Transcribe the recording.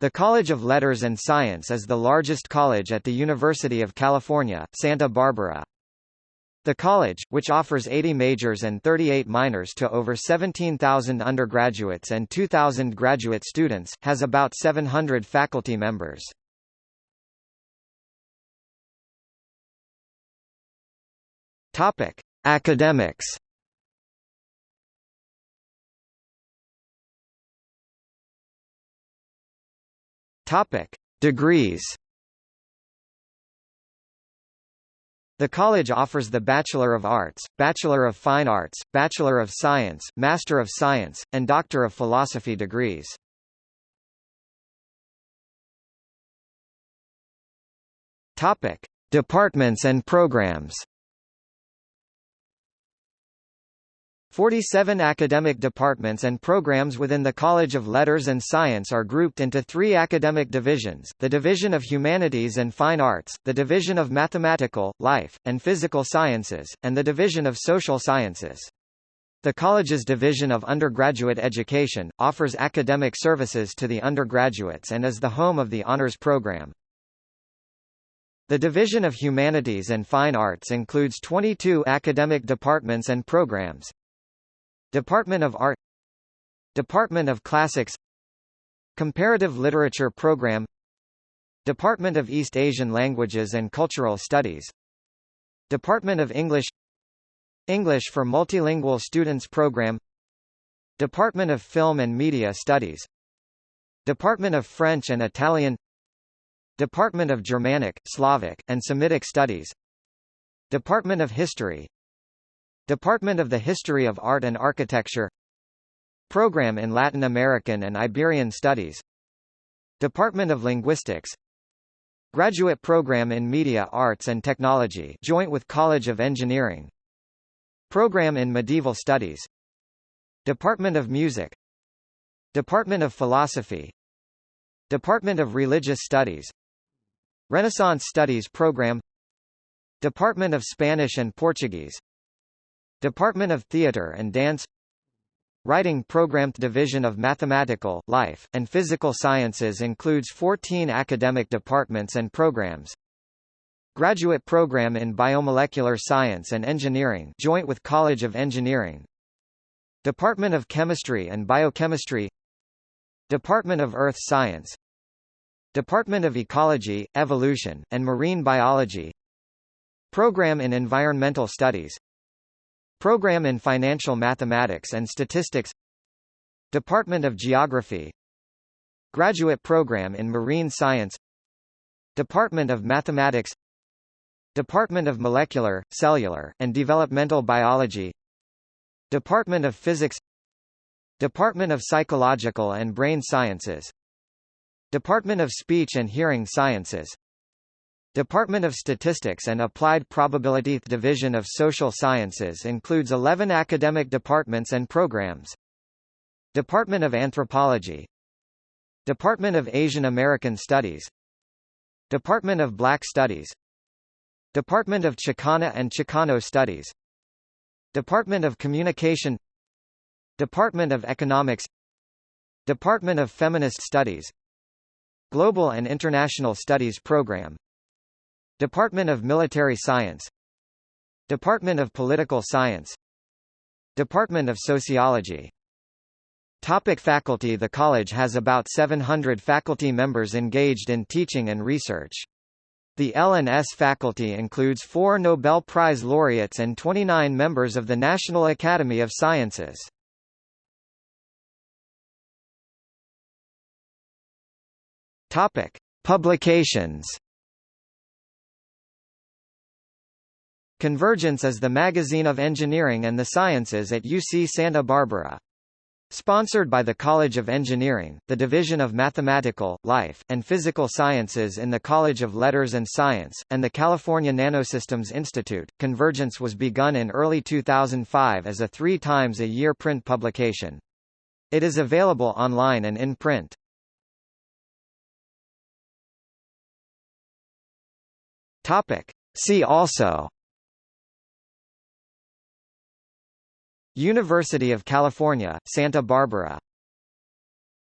The College of Letters and Science is the largest college at the University of California, Santa Barbara. The college, which offers 80 majors and 38 minors to over 17,000 undergraduates and 2,000 graduate students, has about 700 faculty members. Topic: Academics. Topic: Degrees. The college offers the Bachelor of Arts, Bachelor of Fine Arts, Bachelor of Science, Master of Science, and Doctor of Philosophy degrees. Topic: Departments and programs. 47 academic departments and programs within the College of Letters and Science are grouped into three academic divisions, the Division of Humanities and Fine Arts, the Division of Mathematical, Life, and Physical Sciences, and the Division of Social Sciences. The college's Division of Undergraduate Education, offers academic services to the undergraduates and is the home of the Honors Program. The Division of Humanities and Fine Arts includes 22 academic departments and programs, Department of Art. Department of Classics. Comparative Literature Program. Department of East Asian Languages and Cultural Studies. Department of English. English for Multilingual Students Program. Department of Film and Media Studies. Department of French and Italian. Department of Germanic, Slavic, and Semitic Studies. Department of History Department of the History of Art and Architecture. Program in Latin American and Iberian Studies. Department of Linguistics. Graduate Program in Media Arts and Technology joint with College of Engineering. Program in Medieval Studies. Department of Music. Department of Philosophy. Department of Religious Studies. Renaissance Studies Program. Department of Spanish and Portuguese Department of Theatre and Dance. Writing Program Division of Mathematical, Life, and Physical Sciences includes 14 academic departments and programs. Graduate Program in Biomolecular Science and Engineering joint with College of Engineering. Department of Chemistry and Biochemistry. Department of Earth Science. Department of Ecology, Evolution, and Marine Biology. Program in Environmental Studies Program in Financial Mathematics and Statistics. Department of Geography. Graduate Program in Marine Science. Department of Mathematics. Department of Molecular, Cellular, and Developmental Biology. Department of Physics. Department of Psychological and Brain Sciences. Department of Speech and Hearing Sciences Department of Statistics and Applied Probability Division of Social Sciences includes 11 academic departments and programs. Department of Anthropology. Department of Asian American Studies. Department of Black Studies. Department of Chicana and Chicano Studies. Department of Communication. Department of Economics. Department of Feminist Studies. Global and International Studies Program Department of Military Science Department of Political Science Department of Sociology Topic faculty The college has about 700 faculty members engaged in teaching and research. The L&S faculty includes four Nobel Prize laureates and 29 members of the National Academy of Sciences. Topic. Publications Convergence is the magazine of engineering and the sciences at UC Santa Barbara. Sponsored by the College of Engineering, the Division of Mathematical, Life, and Physical Sciences in the College of Letters and Science, and the California Nanosystems Institute, Convergence was begun in early 2005 as a three times a year print publication. It is available online and in print. See also University of California, Santa Barbara